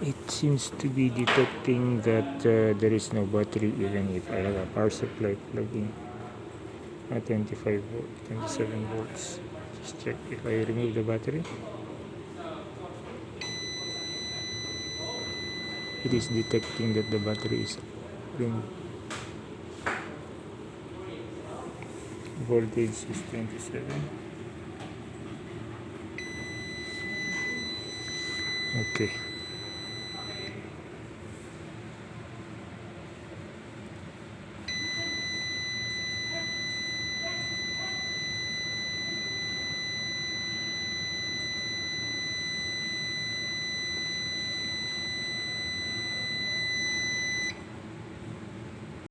it seems to be detecting that uh, there is no battery even if I have a power supply plugged in at 25 volt 27 volts. Just check if I remove the battery. It is detecting that the battery is removed voltage is 27 okay.